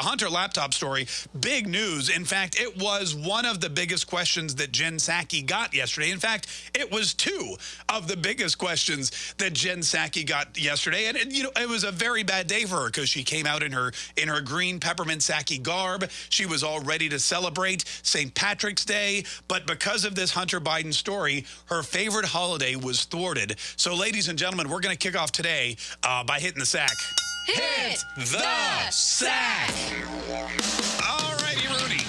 the Hunter laptop story, big news. In fact, it was one of the biggest questions that Jen Psaki got yesterday. In fact, it was two of the biggest questions that Jen Psaki got yesterday. And, and you know, it was a very bad day for her because she came out in her in her green peppermint Psaki garb. She was all ready to celebrate St. Patrick's Day. But because of this Hunter Biden story, her favorite holiday was thwarted. So, ladies and gentlemen, we're going to kick off today uh, by hitting the sack. Hit the sack. All righty, Rudy.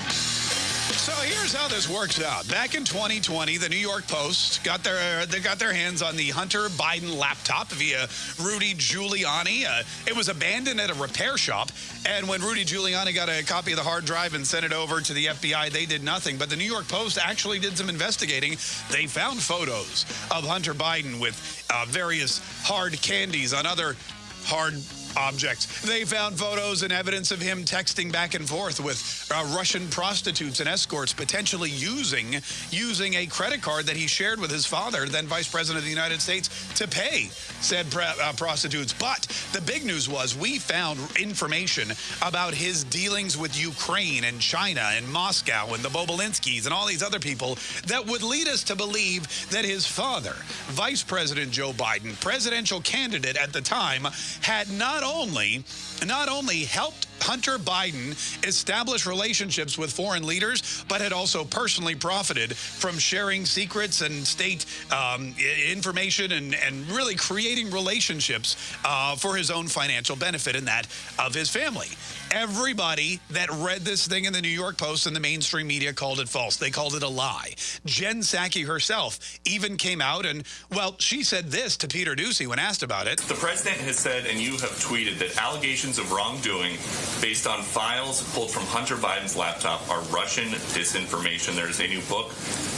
So here's how this works out. Back in 2020, the New York Post got their they got their hands on the Hunter Biden laptop via Rudy Giuliani. Uh, it was abandoned at a repair shop, and when Rudy Giuliani got a copy of the hard drive and sent it over to the FBI, they did nothing. But the New York Post actually did some investigating. They found photos of Hunter Biden with uh, various hard candies on other hard objects. They found photos and evidence of him texting back and forth with uh, Russian prostitutes and escorts, potentially using using a credit card that he shared with his father, then Vice President of the United States, to pay said uh, prostitutes. But the big news was we found information about his dealings with Ukraine and China and Moscow and the Bobulinskis and all these other people that would lead us to believe that his father, Vice President Joe Biden, presidential candidate at the time, had not not only not only helped Hunter Biden established relationships with foreign leaders, but had also personally profited from sharing secrets and state um, information and, and really creating relationships uh, for his own financial benefit and that of his family. Everybody that read this thing in the New York Post and the mainstream media called it false. They called it a lie. Jen Psaki herself even came out and, well, she said this to Peter Doocy when asked about it. The president has said, and you have tweeted, that allegations of wrongdoing based on files pulled from Hunter Biden's laptop are Russian disinformation. There's a new book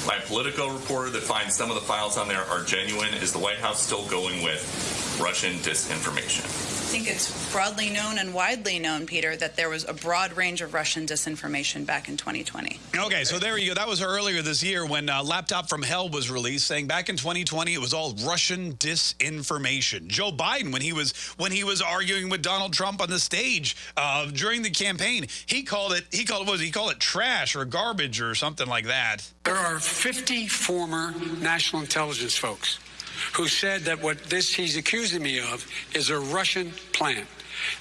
by a Politico reporter that finds some of the files on there are genuine. Is the White House still going with Russian disinformation? I think it's broadly known and widely known, Peter, that there was a broad range of Russian disinformation back in 2020. Okay, so there you go. That was earlier this year when uh, Laptop from Hell was released, saying back in 2020 it was all Russian disinformation. Joe Biden, when he was when he was arguing with Donald Trump on the stage uh, during the campaign, he called it he called it was he called it trash or garbage or something like that. There are 50 former national intelligence folks who said that what this he's accusing me of is a Russian plant.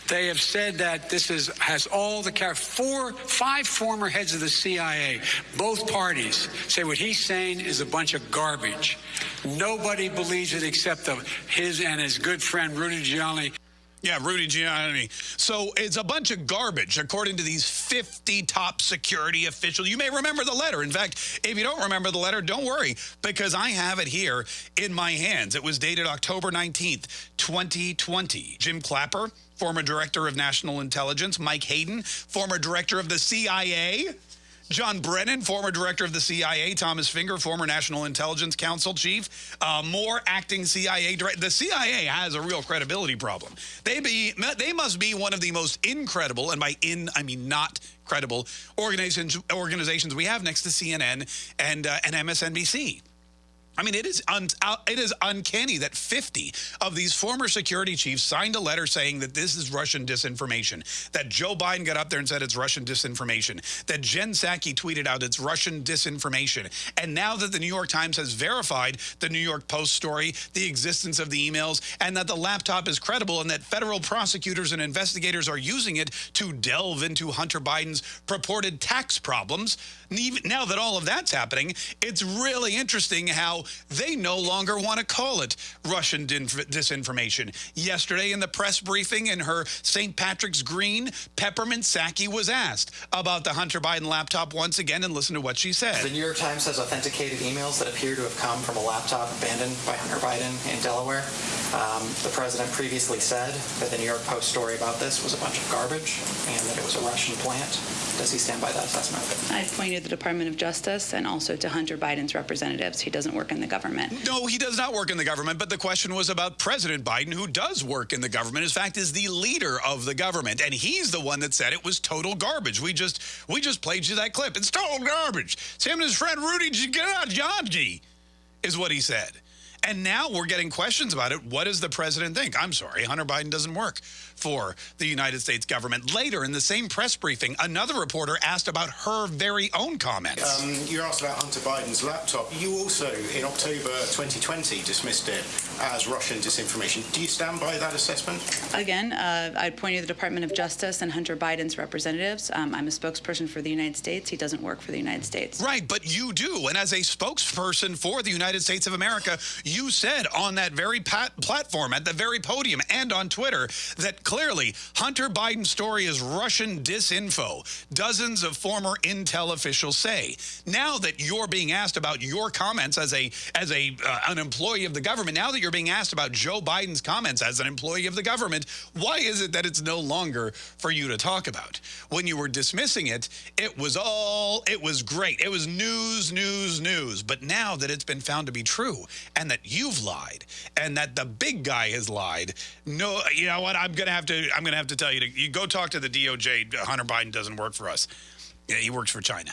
They have said that this is has all the four, five former heads of the CIA, both parties say what he's saying is a bunch of garbage. Nobody believes it except of his and his good friend Rudy Giuliani. Yeah, Rudy Giuliani. So it's a bunch of garbage, according to these 50 top security officials. You may remember the letter. In fact, if you don't remember the letter, don't worry, because I have it here in my hands. It was dated October 19th, 2020. Jim Clapper, former director of national intelligence. Mike Hayden, former director of the CIA. John Brennan, former director of the CIA, Thomas Fingar, former National Intelligence Council chief, uh, Morell acting CIA director. The CIA has a real credibility problem. They be they must be one of the most incredible, and by in I mean not credible organizations organizations we have next to CNN and uh, and MSNBC. I mean, it is uh, it is uncanny that 50 of these former security chiefs signed a letter saying that this is Russian disinformation, that Joe Biden got up there and said it's Russian disinformation, that Jen Psaki tweeted out it's Russian disinformation. And now that the New York Times has verified the New York Post story, the existence of the emails, and that the laptop is credible and that federal prosecutors and investigators are using it to delve into Hunter Biden's purported tax problems, now that all of that's happening, it's really interesting how they no longer want to call it Russian disinformation. Yesterday in the press briefing in her St. Patrick's Green, Peppermint Psaki was asked about the Hunter Biden laptop once again and listen to what she said. The New York Times has authenticated emails that appear to have come from a laptop abandoned by Hunter Biden in Delaware. Um, the president previously said that the New York Post story about this was a bunch of garbage and that it was a Russian plant. Does he stand by that assessment? I pointed to the Department of Justice and also to Hunter Biden's representatives. He doesn't work in the government. No, he does not work in the government, but the question was about President Biden, who does work in the government. In fact, is the leader of the government, and he's the one that said it was total garbage. We just we just played you that clip. It's total garbage. It's him and his friend Rudy Giuliani, is what he said. And now we're getting questions about it. What does the president think? I'm sorry, Hunter Biden doesn't work for the United States government. Later in the same press briefing, another reporter asked about her very own comments. Um, you asked about Hunter Biden's laptop. You also, in October 2020, dismissed it as Russian disinformation. Do you stand by that assessment? Again, uh, I'd point you to the Department of Justice and Hunter Biden's representatives. Um, I'm a spokesperson for the United States. He doesn't work for the United States. Right, but you do. And as a spokesperson for the United States of America, you said on that very platform, at the very podium, and on Twitter that clearly Hunter Biden's story is Russian disinfo. Dozens of former intel officials say. Now that you're being asked about your comments as a as a uh, an employee of the government, now that you're being asked about Joe Biden's comments as an employee of the government, why is it that it's no longer for you to talk about? When you were dismissing it, it was all it was great. It was news, news, news. But now that it's been found to be true and that you've lied and that the big guy has lied, no, you know what? I'm gonna have to. I'm gonna have to tell you to you go talk to the DOJ. Hunter Biden doesn't work for us. Yeah, he works for China.